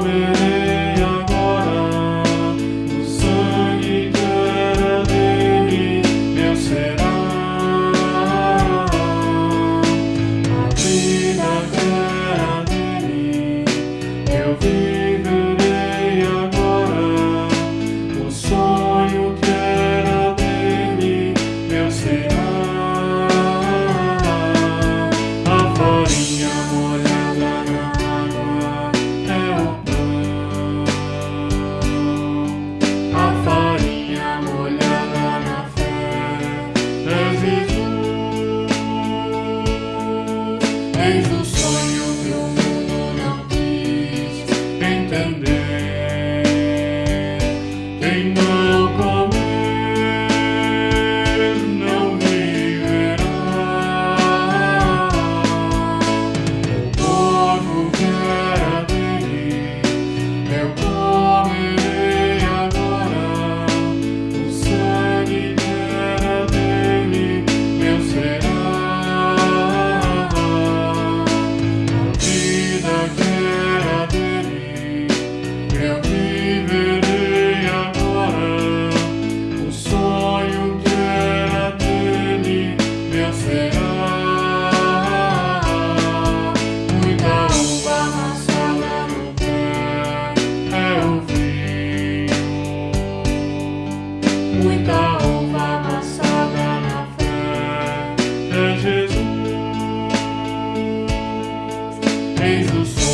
moment. eis o sol.